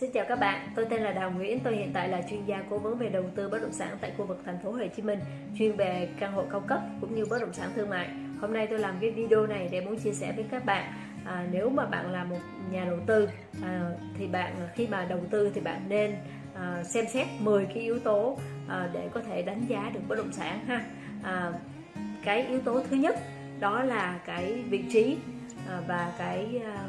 Xin chào các bạn, tôi tên là Đào Nguyễn, tôi hiện tại là chuyên gia cố vấn về đầu tư bất động sản tại khu vực thành phố Hồ Chí Minh, chuyên về căn hộ cao cấp cũng như bất động sản thương mại. Hôm nay tôi làm cái video này để muốn chia sẻ với các bạn à, nếu mà bạn là một nhà đầu tư à, thì bạn khi mà đầu tư thì bạn nên à, xem xét 10 cái yếu tố à, để có thể đánh giá được bất động sản ha. À, cái yếu tố thứ nhất đó là cái vị trí à, và cái à,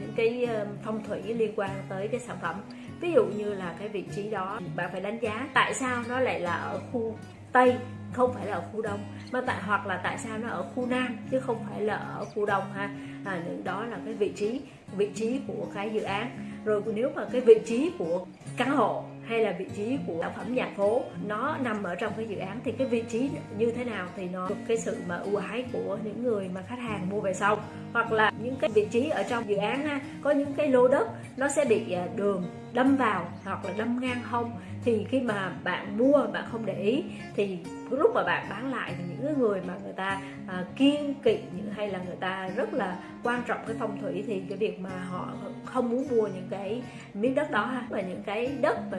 những cái ờ, phong thủy liên quan tới cái sản phẩm. Ví dụ như là cái vị trí đó bạn phải đánh giá tại sao nó lại là ở khu tây không phải là ở khu đông mà tại hoặc là tại sao nó ở khu nam chứ không phải là ở khu đông ha. À, đó là cái vị trí vị trí của cái dự án. Rồi nếu mà cái vị trí của căn hộ hay là vị trí của sản phẩm nhà phố, nó nằm ở trong cái dự án, thì cái vị trí như thế nào thì nó được cái sự mà ưu ái của những người mà khách hàng mua về sau. Hoặc là những cái vị trí ở trong dự án ha có những cái lô đất, nó sẽ bị à, đường đâm vào hoặc là đâm ngang hông. Thì khi mà bạn mua bạn không để ý thì lúc mà bạn bán lại thì những người mà người ta à, kiên kỵ hay là người ta rất là quan trọng cái phong thủy thì cái việc mà họ không muốn mua những cái miếng đất đó ha. Và những cái đất mà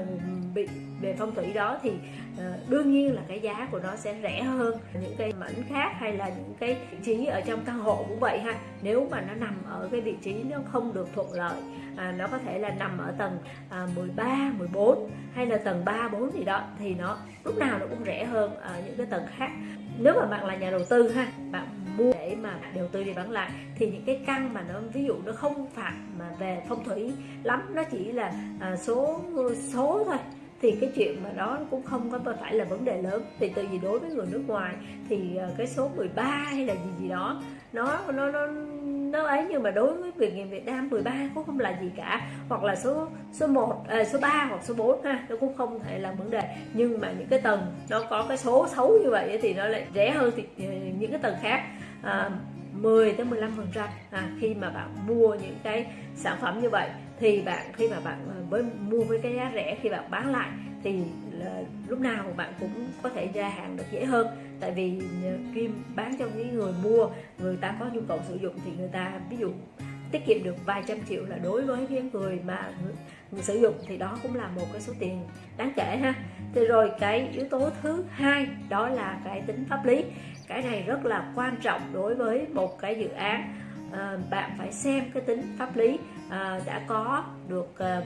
bị về phong thủy đó thì à, đương nhiên là cái giá của nó sẽ rẻ hơn. Những cái mảnh khác hay là những cái vị trí ở trong căn hộ cũng vậy ha. Nếu mà nó nằm ở cái vị trí nó không được thuận lợi à, nó có thể là nằm ở tầng à, 13, 14 hay là tầng 3, 4 gì đó thì nó lúc nào nó cũng rẻ hơn ở những cái tầng khác. Nếu mà bạn là nhà đầu tư ha bạn mua để mà đầu tư đi bán lại thì những cái căn mà nó ví dụ nó không phạt mà về phong thủy lắm nó chỉ là à, số số thôi thì cái chuyện mà đó cũng không có phải là vấn đề lớn. Thì tự vì đối với người nước ngoài thì à, cái số 13 hay là gì gì đó nó nó nó nó ấy nhưng mà đối với việc người Việt Nam 13 cũng không là gì cả. Hoặc là số số 1 à, số 3 hoặc số 4 ha nó cũng không thể là vấn đề. Nhưng mà những cái tầng nó có cái số xấu như vậy thì nó lại rẻ hơn thì ờ, những cái tầng khác. À, 10 tới 15 phần trăm à, khi mà bạn mua những cái sản phẩm như vậy. Thì bạn khi mà bạn ờ, với mua với cái giá rẻ khi bạn bán lại thì lúc nào bạn cũng có thể ra hàng được dễ hơn. Tại vì kim bán cho những người mua người ta có nhu cầu sử dụng thì người ta ví dụ tiết kiệm được vài trăm triệu là đối với những người mà người sử dụng thì đó cũng là một cái số tiền đáng kể ha. Thì rồi cái yếu tố thứ hai đó là cái tính pháp lý. Cái này rất là quan trọng đối với một cái dự án. À, bạn phải xem cái tính pháp lý à, đã có được à,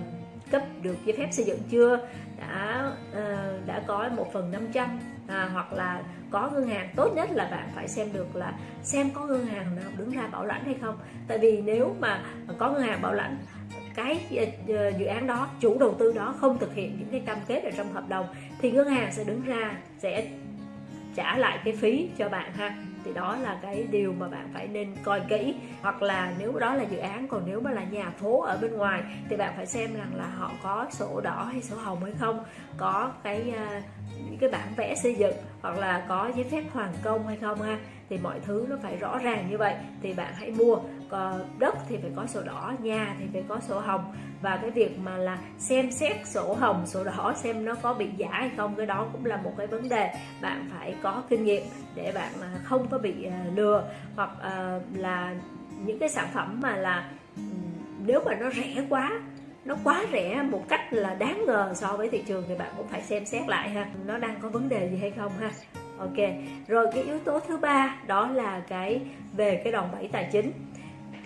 cấp được giấy phép xây dựng chưa? Đã uh, đã có một phần 500 à, hoặc là có ngân hàng. Tốt nhất là bạn phải xem được là xem có ngân hàng nào đứng ra bảo lãnh hay không. Tại vì nếu mà có ngân hàng bảo lãnh cái ờ, ờ, dự án đó chủ đầu tư đó không thực hiện những cái cam kết ở trong hợp đồng thì ngân hàng sẽ đứng ra sẽ trả lại cái phí cho bạn ha. Thì đó là cái điều mà bạn phải nên coi kỹ. Hoặc là nếu đó là dự án, còn nếu mà là nhà phố ở bên ngoài, thì bạn phải xem rằng là họ có sổ đỏ hay sổ hồng hay không, có cái à, những cái bản vẽ xây dựng, hoặc là có giấy phép hoàn công hay không ha. Thì mọi thứ nó phải rõ ràng như vậy, thì bạn hãy mua. Ờ, đất thì phải có sổ đỏ, nhà thì phải có sổ hồng. Và cái việc mà là xem xét sổ hồng, sổ đỏ xem nó có bị giả hay không, cái đó cũng là một cái vấn đề bạn phải có kinh nghiệm để bạn không có bị ờ, lừa. Hoặc ờ, là những cái sản phẩm mà là nếu mà nó rẻ quá, nó quá rẻ một cách là đáng ngờ so với thị trường thì bạn cũng phải xem xét lại ha. Nó đang có vấn đề gì hay không ha? Ok, rồi cái yếu tố thứ ba đó là cái về cái đòn bẩy tài chính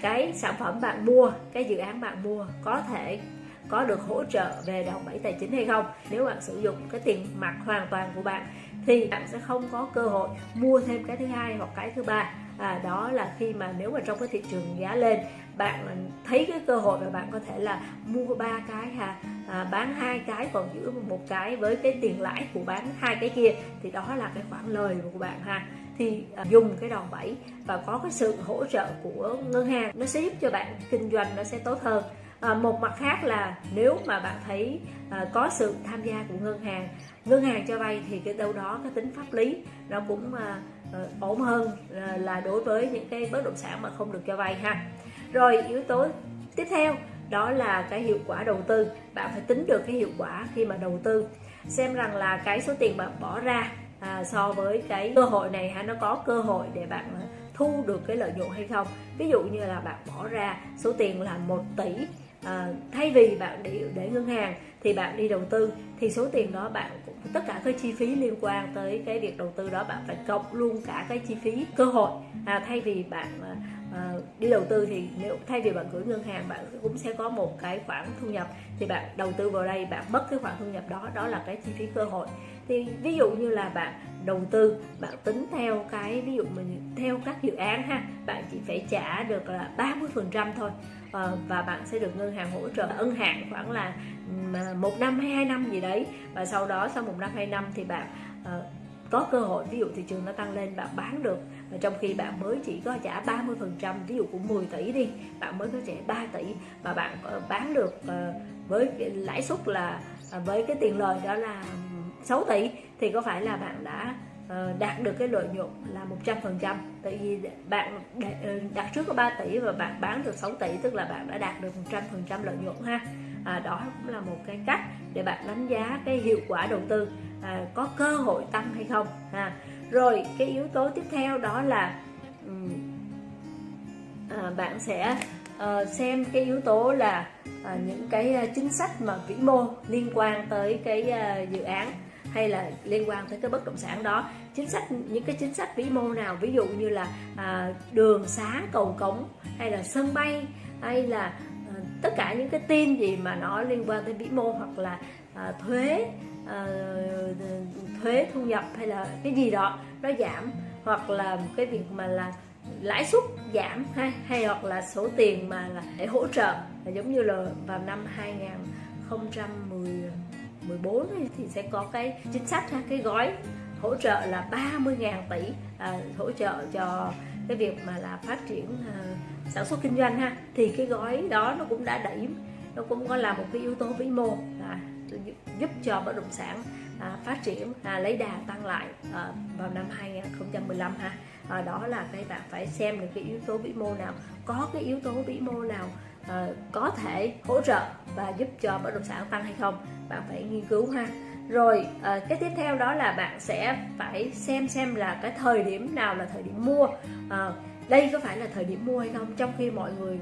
cái sản phẩm bạn mua cái dự án bạn mua có thể có được hỗ trợ về đòn bẩy tài chính hay không? Nếu bạn sử dụng cái tiền mặt hoàn toàn của bạn thì bạn sẽ không có cơ hội mua thêm cái thứ hai hoặc cái thứ ba. À, đó là khi mà nếu mà trong cái thị trường giá lên bạn thấy cái cơ hội và bạn có thể là mua ba cái ha à, bán hai cái còn giữ một cái với cái tiền lãi của bán hai cái kia thì đó là cái khoản lời của bạn ha thì à, dùng cái đòn bẩy và có cái sự hỗ trợ của ngân hàng. Nó sẽ giúp cho bạn kinh doanh nó sẽ tốt hơn. À, một mặt khác là nếu mà bạn thấy à, có sự tham gia của ngân hàng ngân hàng cho vay thì cái đâu đó cái tính pháp lý nó cũng à, ờ, ổn hơn à, là đối với những cái bất động sản mà không được cho vay ha. Rồi yếu tố tiếp theo đó là cái hiệu quả đầu tư. Bạn phải tính được cái hiệu quả khi mà đầu tư. Xem rằng là cái số tiền bạn bỏ ra à, so với cái cơ hội này ha nó có cơ hội để bạn thu được cái lợi nhuận hay không? Ví dụ như là bạn bỏ ra số tiền là 1 tỷ à, thay vì bạn để để ngân hàng thì bạn đi đầu tư thì số tiền đó bạn cũng tất cả cái chi phí liên quan tới cái việc đầu tư đó bạn phải cộng luôn cả cái chi phí cơ hội. À, thay vì bạn à, à, đi đầu tư thì nếu thay vì bạn gửi ngân hàng bạn cũng sẽ có một cái khoản thu nhập thì bạn đầu tư vào đây bạn mất cái khoản thu nhập đó đó là cái chi phí cơ hội thì ví dụ như là bạn đầu tư, bạn tính theo cái, ví dụ mình theo các dự án ha, bạn chỉ phải trả được là 30 phần trăm thôi. Ờ, và bạn sẽ được ngân hàng hỗ trợ ân hạn khoảng là à, một năm hay hai năm gì đấy. Và sau đó, sau một năm, hai năm thì bạn ờ, có cơ hội, ví dụ thị trường nó tăng lên, bạn bán được. Và trong khi bạn mới chỉ có trả 30 phần trăm, ví dụ của 10 tỷ đi, bạn mới có trả 3 tỷ và bạn ờ, bán được với lãi suất là à, với cái tiền lời đó là 6 tỷ thì có phải là bạn đã ờ, đạt được cái lợi nhuận là 100 phần trăm? Tại vì bạn ờ, đặt trước có 3 tỷ và bạn bán được 6 tỷ tức là bạn đã đạt được 100 phần trăm lợi nhuận ha. À, đó cũng là một cái cách để bạn đánh giá cái hiệu quả đầu tư à, có cơ hội tăng hay không ha. Rồi cái yếu tố tiếp theo đó là à, bạn sẽ à, xem cái yếu tố là à, những cái chính sách mà vĩ mô liên quan tới cái à, dự án hay là liên quan tới cái bất động sản đó. Chính sách những cái chính sách vĩ mô nào ví dụ như là à, đường xá cầu cống hay là sân bay hay là ờ, tất cả những cái tin gì mà nó liên quan tới vĩ mô hoặc là à, thuế à, thuế thu nhập hay là cái gì đó nó giảm. Hoặc là cái việc mà là lãi suất giảm hay hay hoặc là số tiền mà là để hỗ trợ. Là giống như là vào năm 2014 thì sẽ có cái chính sách cái gói hỗ trợ là 30.000 tỷ à, hỗ trợ cho cái việc mà là phát triển à, sản xuất kinh doanh ha. Thì cái gói đó nó cũng đã đẩy nó cũng có là một cái yếu tố vĩ mô à, giúp cho bất động sản à, phát triển à, lấy đà tăng lại à, vào năm 2015 ha. À, đó là cái bạn phải xem được cái yếu tố vĩ mô nào có cái yếu tố vĩ mô nào à, có thể hỗ trợ và giúp cho bất động sản tăng hay không bạn phải nghiên cứu ha. Rồi à, cái tiếp theo đó là bạn sẽ phải xem xem là cái thời điểm nào là thời điểm mua. À, đây có phải là thời điểm mua hay không? Trong khi mọi người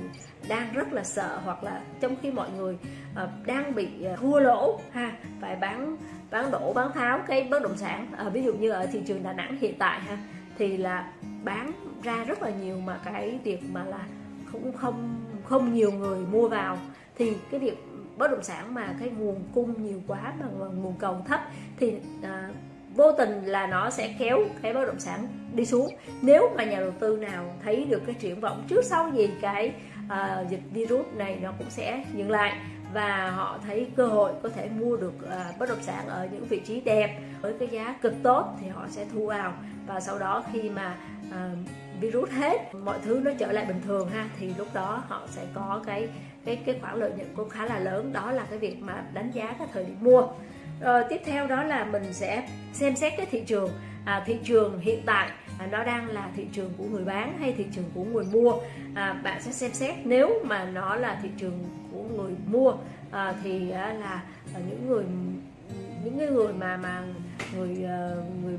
đang rất là sợ hoặc là trong khi mọi người uh, đang bị uh, thua lỗ ha phải bán bán đổ bán tháo cái bất động sản. Uh, ví dụ như ở thị trường Đà Nẵng hiện tại ha thì là bán ra rất là nhiều mà cái việc mà là cũng không không nhiều người mua vào thì cái việc bất động sản mà cái nguồn cung nhiều quá mà nguồn cầu thấp thì à, vô tình là nó sẽ kéo cái bất động sản đi xuống. Nếu mà nhà đầu tư nào thấy được cái triển vọng trước sau gì cái à, dịch virus này nó cũng sẽ dừng lại và họ thấy cơ hội có thể mua được à, bất động sản ở những vị trí đẹp với cái giá cực tốt thì họ sẽ thu vào. Và sau đó khi mà à, virus hết mọi thứ nó trở lại bình thường ha thì lúc đó họ sẽ có cái cái cái khoản lợi nhuận cũng khá là lớn. Đó là cái việc mà đánh giá cái thời điểm mua. Rồi tiếp theo đó là mình sẽ xem xét cái thị trường. À, thị trường hiện tại à, nó đang là thị trường của người bán hay thị trường của người mua? À, bạn sẽ xem xét. Nếu mà nó là thị trường của người mua à, thì à, là à, những người những cái người mà mà người à, người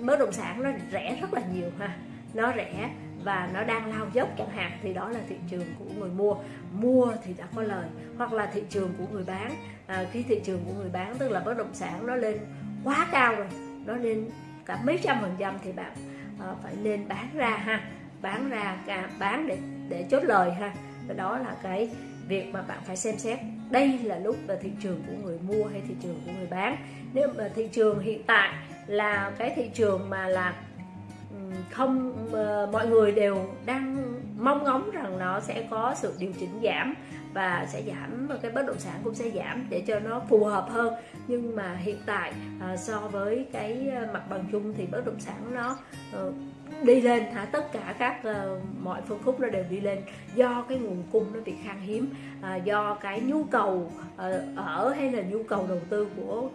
bất động sản nó rẻ rất là nhiều ha. Nó rẻ và nó đang lao dốc chẳng hạn thì đó là thị trường của người mua. Mua thì đã có lời hoặc là thị trường của người bán. À, khi thị trường của người bán tức là bất động sản nó lên quá cao rồi nó lên cả mấy trăm phần trăm thì bạn à, phải nên bán ra ha. Bán ra cả bán để để chốt lời ha. Và đó là cái việc mà bạn phải xem xét. Đây là lúc là thị trường của người mua hay thị trường của người bán. Nếu mà thị trường hiện tại là cái thị trường mà là không ờ, mọi người đều đang mong ngóng rằng nó sẽ có sự điều chỉnh giảm và sẽ giảm ờ, cái bất động sản cũng sẽ giảm để cho nó phù hợp hơn. Nhưng mà hiện tại ờ, so với cái mặt bằng chung thì bất động sản nó đi lên hả? Tất cả các uh, mọi phân khúc nó đều đi lên do cái nguồn cung nó bị khan hiếm uh, do cái nhu cầu uh, ở hay là nhu cầu đầu tư của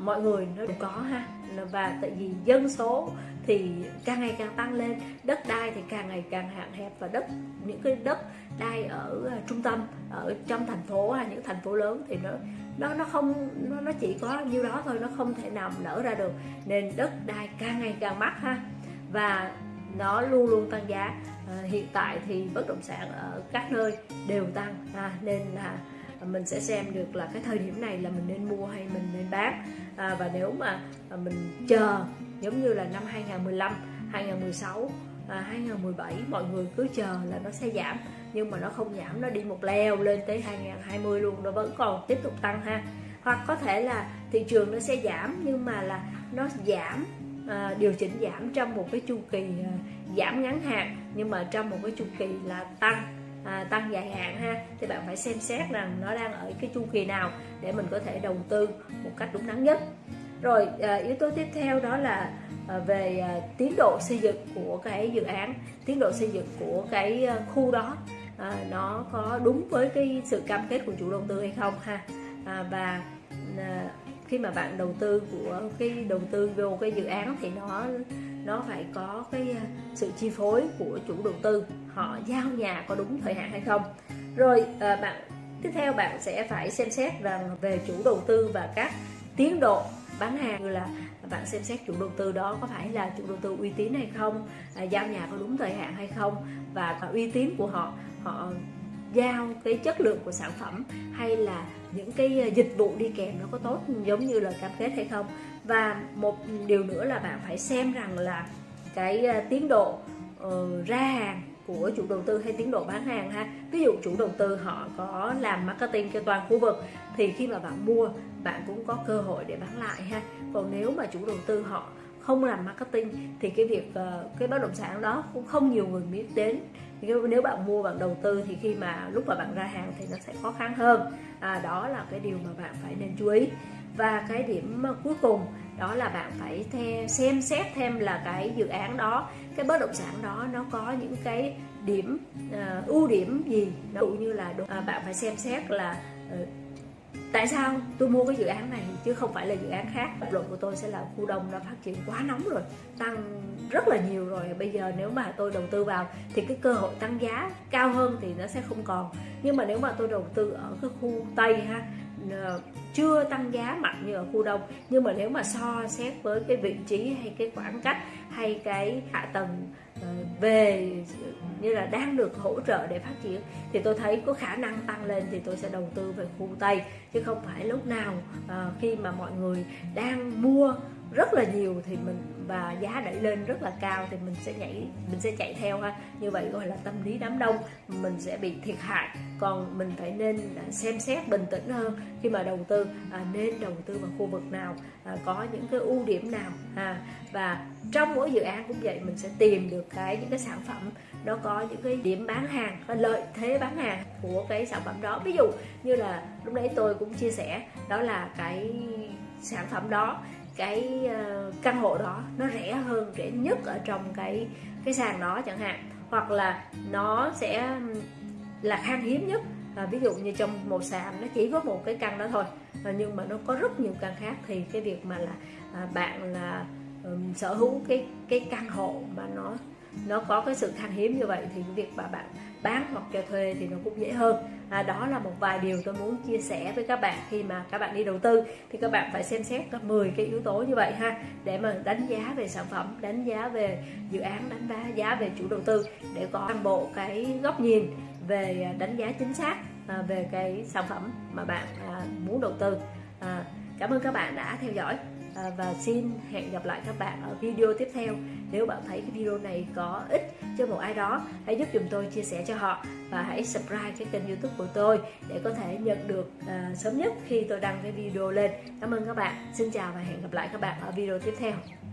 mọi người nó đều có ha. Và tại vì dân số thì càng ngày càng tăng lên. Đất đai thì càng ngày càng hạn hẹp và đất những cái đất đai ở à, trung tâm ở trong thành phố hay những thành phố lớn thì nó nó nó không nó, nó chỉ có nhiêu đó thôi nó không thể nào nở ra được. Nên đất đai càng ngày càng mắc ha. Và nó luôn luôn tăng giá. À, hiện tại thì bất động sản ở các nơi đều tăng à, nên là mình sẽ xem được là cái thời điểm này là mình nên mua hay mình nên bán. À, và nếu mà à, mình chờ giống như là năm 2015 2016 à, 2017 mọi người cứ chờ là nó sẽ giảm. Nhưng mà nó không giảm nó đi một leo lên tới 2020 luôn nó vẫn còn tiếp tục tăng ha. Hoặc có thể là thị trường nó sẽ giảm nhưng mà là nó giảm à, điều chỉnh giảm trong một cái chu kỳ à, giảm ngắn hạn. Nhưng mà trong một cái chu kỳ là tăng à, tăng dài hạn ha. Thì bạn phải xem xét rằng nó đang ở cái chu kỳ nào để mình có thể đầu tư một cách đúng đắn nhất rồi à, yếu tố tiếp theo đó là à, về à, tiến độ xây dựng của cái dự án tiến độ xây dựng của cái à, khu đó. À, nó có đúng với cái sự cam kết của chủ đầu tư hay không ha? À, và à, khi mà bạn đầu tư của cái đầu tư vô cái dự án thì nó nó phải có cái à, sự chi phối của chủ đầu tư. Họ giao nhà có đúng thời hạn hay không? Rồi à, bạn tiếp theo bạn sẽ phải xem xét rằng về chủ đầu tư và các tiến độ bán hàng như là bạn xem xét chủ đầu tư đó có phải là chủ đầu tư uy tín hay không à, giao nhà có đúng thời hạn hay không và uy tín của họ họ giao cái chất lượng của sản phẩm hay là những cái à, dịch vụ đi kèm nó có tốt giống như là cam kết hay không. Và một điều nữa là bạn phải xem rằng là cái à, tiến độ uh, ra hàng của chủ đầu tư hay tiến độ bán hàng ha. Ví dụ chủ đầu tư họ có làm marketing cho toàn khu vực thì khi mà bạn mua bạn cũng có cơ hội để bán lại ha. Còn nếu mà chủ đầu tư họ không làm marketing thì cái việc ờ, cái bất động sản đó cũng không nhiều người biết đến. Nếu bạn mua bạn đầu tư thì khi mà lúc mà bạn ra hàng thì nó sẽ khó khăn hơn. À, đó là cái điều mà bạn phải nên chú ý. Và cái điểm ờ, cuối cùng đó là bạn phải theo xem xét thêm là cái dự án đó cái bất động sản đó nó có những cái điểm uh, ưu điểm gì. Ví dụ như là uh, bạn phải xem xét là uh, tại sao tôi mua cái dự án này chứ không phải là dự án khác. Lập luận của tôi sẽ là khu đông đã phát triển quá nóng rồi tăng rất là nhiều rồi. Bây giờ nếu mà tôi đầu tư vào thì cái cơ hội tăng giá cao hơn thì nó sẽ không còn. Nhưng mà nếu mà tôi đầu tư ở cái khu tây ha ờ, chưa tăng giá mạnh như ở khu đông. Nhưng mà nếu mà so xét với cái vị trí hay cái khoảng cách hay cái hạ tầng ờ, về, như là đang được hỗ trợ để phát triển, thì tôi thấy có khả năng tăng lên thì tôi sẽ đầu tư về khu tây. Chứ không phải lúc nào ờ, khi mà mọi người đang mua rất là nhiều thì mình và giá đẩy lên rất là cao thì mình sẽ nhảy mình sẽ chạy theo ha. Như vậy gọi là tâm lý đám đông mình sẽ bị thiệt hại. Còn mình phải nên xem xét bình tĩnh hơn khi mà đầu tư à, nên đầu tư vào khu vực nào à, có những cái ưu điểm nào à, và trong mỗi dự án cũng vậy mình sẽ tìm được cái những cái sản phẩm nó có những cái điểm bán hàng và lợi thế bán hàng của cái sản phẩm đó. Ví dụ như là lúc nãy tôi cũng chia sẻ đó là cái sản phẩm đó cái ờ, căn hộ đó nó rẻ hơn rẻ nhất ở trong cái cái sàn đó chẳng hạn. Hoặc là nó sẽ là khan hiếm nhất. À, ví dụ như trong một sàn nó chỉ có một cái căn đó thôi. À, nhưng mà nó có rất nhiều căn khác thì cái việc mà là à, bạn là um, sở hữu cái cái căn hộ mà nó nó có cái sự khan hiếm như vậy thì cái việc mà bạn bán hoặc cho thuê thì nó cũng dễ hơn. À, đó là một vài điều tôi muốn chia sẻ với các bạn khi mà các bạn đi đầu tư. Thì các bạn phải xem xét có 10 cái yếu tố như vậy ha để mà đánh giá về sản phẩm đánh giá về dự án đánh giá giá về chủ đầu tư để có toàn bộ cái góc nhìn về à, đánh giá chính xác à, về cái sản phẩm mà bạn à, muốn đầu tư. À, cảm ơn các bạn đã theo dõi. À, và xin hẹn gặp lại các bạn ở video tiếp theo. Nếu bạn thấy cái video này có ích cho một ai đó hãy giúp dùm tôi chia sẻ cho họ và hãy subscribe cái kênh youtube của tôi để có thể nhận được à, sớm nhất khi tôi đăng cái video lên. Cảm ơn các bạn. Xin chào và hẹn gặp lại các bạn ở video tiếp theo.